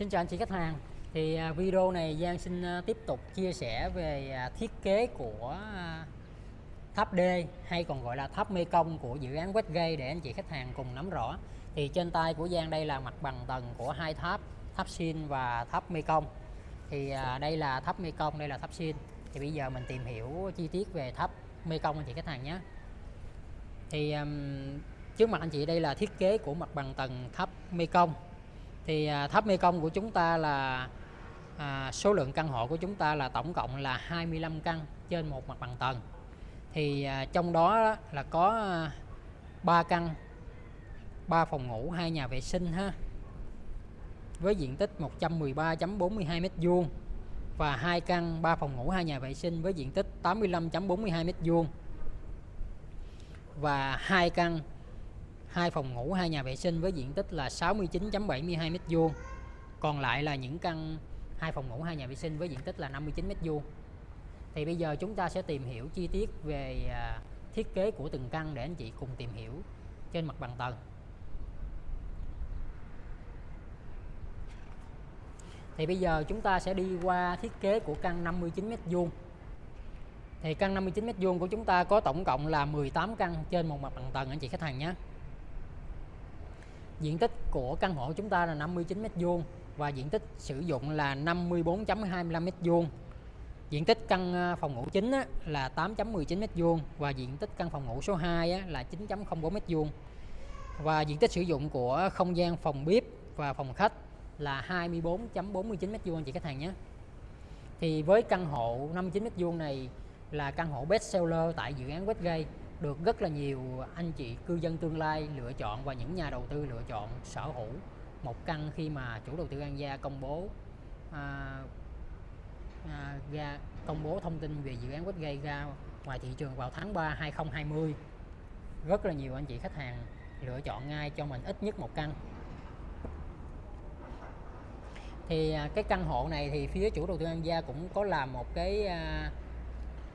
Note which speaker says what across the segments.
Speaker 1: Xin chào anh chị khách hàng. Thì à, video này Giang xin à, tiếp tục chia sẻ về à, thiết kế của tháp D hay còn gọi là tháp Mê Công của dự án Westgate để anh chị khách hàng cùng nắm rõ. Thì trên tay của Giang đây là mặt bằng tầng của hai tháp tháp Sin và tháp Mê Công thì đây là tháp Mê Công đây là tháp Sin thì bây giờ mình tìm hiểu chi tiết về tháp Mê Công anh chị khách hàng nhé. Thì trước mặt anh chị đây là thiết kế của mặt bằng tầng tháp Mê Công thì à, tháp Mê Công của chúng ta là à, số lượng căn hộ của chúng ta là tổng cộng là 25 căn trên một mặt bằng tầng. Thì à, trong đó là có à, 3 căn 3 phòng ngủ hai nhà vệ sinh ha với diện tích 113.42 m2 và hai căn 3 phòng ngủ hai nhà vệ sinh với diện tích 85.42 m2 và hai căn hai phòng ngủ, hai nhà vệ sinh với diện tích là 69.72 m2 còn lại là những căn, hai phòng ngủ, hai nhà vệ sinh với diện tích là 59 m2 thì bây giờ chúng ta sẽ tìm hiểu chi tiết về à, thiết kế của từng căn để anh chị cùng tìm hiểu trên mặt bằng tầng. Thì bây giờ chúng ta sẽ đi qua thiết kế của căn 59 m2 thì căn 59 m2 của chúng ta có tổng cộng là 18 căn trên một mặt bằng tầng, anh chị khách hàng nhé diện tích của căn hộ chúng ta là 59 m2 và diện tích sử dụng là 54.25 m2 diện tích căn à, phòng ngủ chính là 8.19 m2 và diện tích căn phòng ngủ số 2 là 9.04 m2 và diện tích sử dụng của không gian phòng bếp và phòng khách là 24.49 m2 anh chị khách hàng nhé. Thì với căn hộ 59 m2 này là căn hộ best seller tại dự án Westgate được rất là nhiều anh chị cư dân tương lai lựa chọn và những nhà đầu tư lựa chọn sở hữu một căn khi mà chủ đầu tư An Gia công bố à, à, ra công bố thông tin về dự án Westgate ra ngoài thị trường vào tháng 3 2020 rất là nhiều anh chị khách hàng lựa chọn ngay cho mình ít nhất một căn. Thì à, cái căn hộ này thì phía chủ đầu tư An Gia cũng có làm một cái à,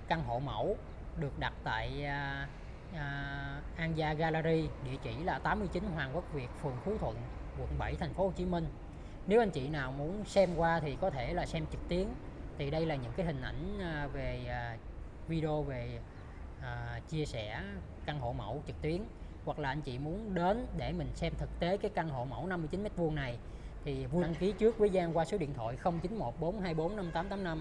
Speaker 1: căn hộ mẫu được đặt tại à, à, An Gia Gallery địa chỉ là 89 Hoàng Quốc Việt phường Phú Thuận quận 7 thành phố Hồ Chí Minh. Nếu anh chị nào muốn xem qua thì có thể là xem trực tuyến. Thì đây là những cái hình ảnh à, về à, video về à, chia sẻ căn hộ mẫu trực tuyến. Hoặc là anh chị muốn đến để mình xem thực tế cái căn hộ mẫu 59 m2 này thì vui đăng ký trước với Giang qua số điện thoại 0914245885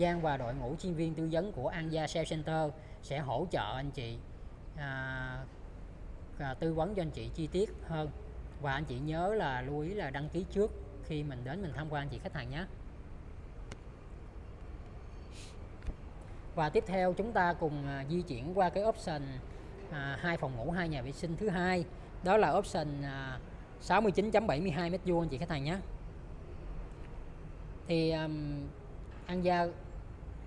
Speaker 1: Giang và đội ngũ chuyên viên tư vấn của An Gia Sales Center sẽ hỗ trợ anh chị à, à, tư vấn cho anh chị chi tiết hơn. Và anh chị nhớ là lưu ý là đăng ký trước khi mình đến mình tham quan anh chị khách hàng nhé. Và tiếp theo chúng ta cùng à, di chuyển qua cái option à, hai phòng ngủ hai nhà vệ sinh thứ hai. Đó là option à, 69.72 m2 anh chị khách hàng nhé. Thì um, An Gia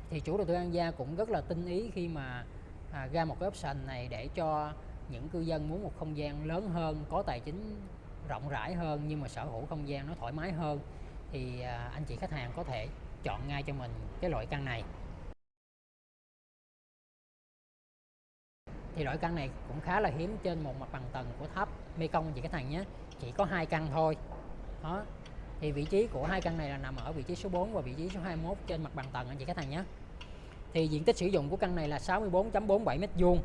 Speaker 1: thì chủ đầu tư An Gia cũng rất là tinh ý khi mà à, ra một cái option này để cho những cư dân muốn một không gian lớn hơn có tài chính rộng rãi hơn nhưng mà sở hữu không gian nó thoải mái hơn thì à, anh chị khách hàng có thể chọn ngay cho mình cái loại căn này. Thì loại căn này cũng khá là hiếm trên một mặt bằng tầng của tháp Mekong anh chị khách hàng nhé. Chỉ có hai căn thôi. Đó. Thì vị trí của hai căn này là nằm ở vị trí số 4 và vị trí số 21 trên mặt bằng tầng anh chị khách hàng nhé thì diện tích sử dụng của căn này là 64.47 m2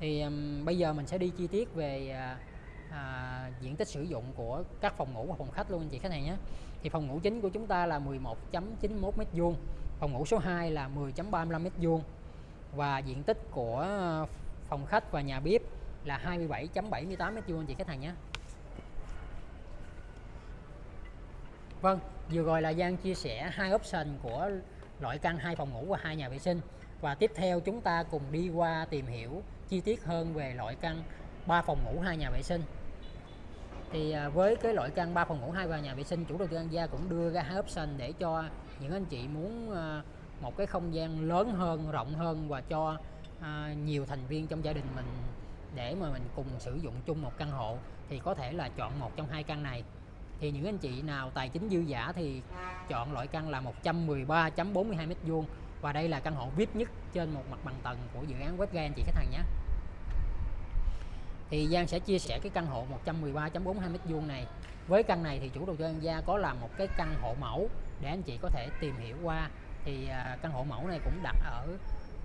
Speaker 1: thì um, bây giờ mình sẽ đi chi tiết về à, à, diện tích sử dụng của các phòng ngủ và phòng khách luôn anh chị khách hàng nhé. Thì phòng ngủ chính của chúng ta là 11.91 m2 phòng ngủ số 2 là 10.35 m2 và diện tích của phòng khách và nhà bếp là 27.78 m2 anh chị khách hàng nhé. Vâng, vừa rồi là Giang chia sẻ hai option của loại căn hai phòng ngủ và hai nhà vệ sinh. Và tiếp theo chúng ta cùng đi qua tìm hiểu chi tiết hơn về loại căn 3 phòng ngủ, hai nhà vệ sinh. Thì à, với cái loại căn 3 phòng ngủ, hai và nhà vệ sinh, chủ đầu tư An Gia cũng đưa ra hai option để cho những anh chị muốn à, một cái không gian lớn hơn, rộng hơn và cho à, nhiều thành viên trong gia đình mình để mà mình cùng sử dụng chung một căn hộ thì có thể là chọn một trong hai căn này thì những anh chị nào tài chính dư giả thì chọn loại căn là 113.42 m2 và đây là căn hộ VIP nhất trên một mặt bằng tầng của dự án Westgate anh chị khách hàng nhé. Thì Giang sẽ chia sẻ cái căn hộ 113.42 m2 này. Với căn này thì chủ đầu tư An Gia có làm một cái căn hộ mẫu để anh chị có thể tìm hiểu qua. Thì à, căn hộ mẫu này cũng đặt ở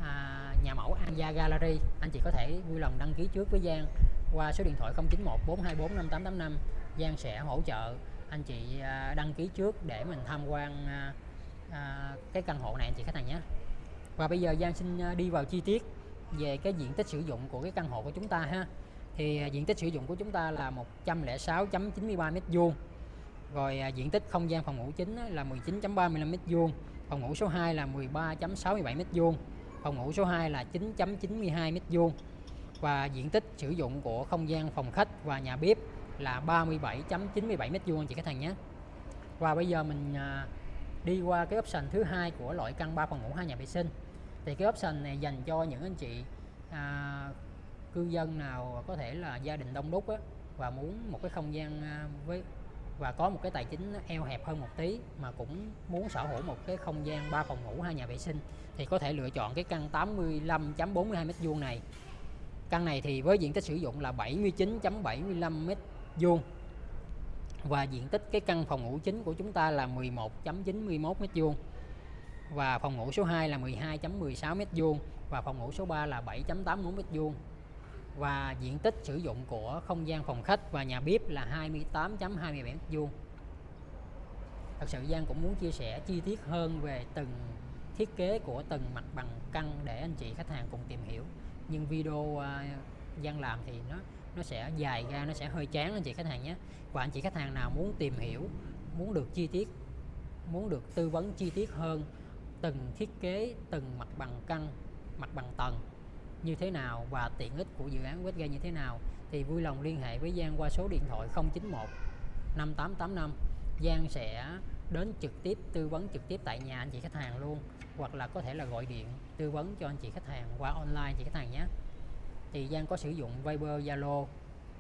Speaker 1: à, nhà mẫu An Gia Gallery. Anh chị có thể vui lòng đăng ký trước với Giang qua số điện thoại 091 424 5885 Giang sẽ hỗ trợ anh chị à, đăng ký trước để mình tham quan à, à, cái căn hộ này anh chị khách hàng nhé. Và bây giờ Giang xin đi vào chi tiết về cái diện tích sử dụng của cái căn hộ của chúng ta ha. Thì diện tích sử dụng của chúng ta là 106.93 m2 rồi diện tích không gian phòng ngủ chính là 19.35 m2 phòng ngủ số 2 là 13.67 m2 phòng ngủ số 2 là 9.92 m2 và diện tích sử dụng của không gian phòng khách và nhà bếp là 37.97 m2 anh chị khách hàng nhé. Và bây giờ mình à, đi qua cái option thứ hai của loại căn 3 phòng ngủ hai nhà vệ sinh. Thì cái option này dành cho những anh chị à, cư dân nào có thể là gia đình đông đúc á, và muốn một cái không gian à, với và có một cái tài chính eo hẹp hơn một tí mà cũng muốn sở hữu một cái không gian 3 phòng ngủ hai nhà vệ sinh thì có thể lựa chọn cái căn 85.42 m2 này. Căn này thì với diện tích sử dụng là 79.75 m vuông và diện tích cái căn phòng ngủ chính của chúng ta là 11.91 m2 và phòng ngủ số 2 là 12.16 m2 và phòng ngủ số 3 là 7.84 m2 và diện tích sử dụng của không gian phòng khách và nhà bếp là 28.27 m2 thật sự Giang cũng muốn chia sẻ chi tiết hơn về từng thiết kế của từng mặt bằng căn để anh chị khách hàng cùng tìm hiểu. Nhưng video uh, Giang làm thì nó nó sẽ dài ra, nó sẽ hơi chán anh chị khách hàng nhé. Và anh chị khách hàng nào muốn tìm hiểu, muốn được chi tiết, muốn được tư vấn chi tiết hơn từng thiết kế, từng mặt bằng căn mặt bằng tầng như thế nào và tiện ích của dự án Westgate như thế nào, thì vui lòng liên hệ với Giang qua số điện thoại 091 5885 Giang sẽ đến trực tiếp, tư vấn trực tiếp tại nhà anh chị khách hàng luôn, hoặc là có thể là gọi điện tư vấn cho anh chị khách hàng qua online anh chị khách hàng nhé thì Giang có sử dụng Viber, Zalo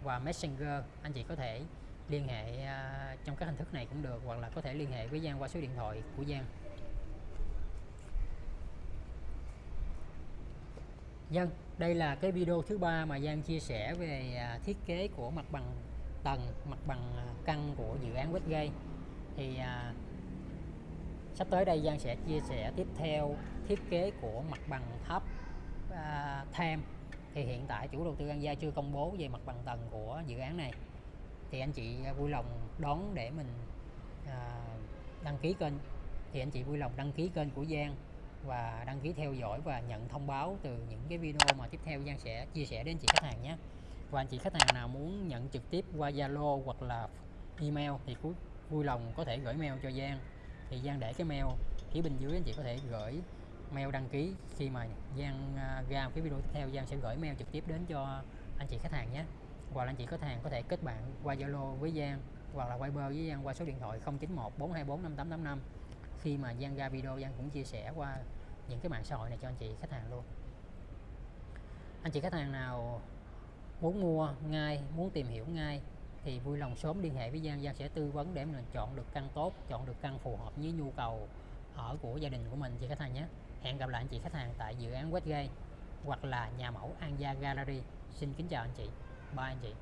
Speaker 1: và Messenger anh chị có thể liên hệ uh, trong các hình thức này cũng được hoặc là có thể liên hệ với Giang qua số điện thoại của Giang Dân, đây là cái video thứ ba mà Giang chia sẻ về à, thiết kế của mặt bằng tầng, mặt bằng à, căn của dự án Westgate. Thì à, sắp tới đây Giang sẽ chia sẻ tiếp theo thiết kế của mặt bằng tháp à, Tham. Thì hiện tại chủ đầu tư An Gia chưa công bố về mặt bằng tầng của dự án này. Thì anh chị à, vui lòng đón để mình à, đăng ký kênh. Thì anh chị vui lòng đăng ký kênh của Giang và đăng ký theo dõi và nhận thông báo từ những cái video mà tiếp theo Giang sẽ chia sẻ đến chị khách hàng nhé và anh chị khách hàng nào muốn nhận trực tiếp qua Zalo hoặc là email thì vui, vui lòng có thể gửi mail cho Giang thì Giang để cái mail phía bên dưới anh chị có thể gửi mail đăng ký khi mà Giang à, ra cái video tiếp theo, Giang sẽ gửi mail trực tiếp đến cho anh chị khách hàng nhé. Hoặc là anh chị khách hàng có thể kết bạn qua Zalo với Giang, hoặc là Viber với Giang qua số điện thoại 091 424 5885 khi mà Giang ra video, Giang cũng chia sẻ qua những cái mạng xã hội này cho anh chị khách hàng luôn. Anh chị khách hàng nào muốn mua ngay, muốn tìm hiểu ngay thì vui lòng sớm liên hệ với Giang. Giang sẽ tư vấn để mình chọn được căn tốt, chọn được căn phù hợp với nhu cầu ở của gia đình của mình, chị khách hàng nhé hẹn gặp lại anh chị khách hàng tại dự án Westgate hoặc là nhà mẫu An Gia Gallery. Xin kính chào anh chị. Bye anh chị.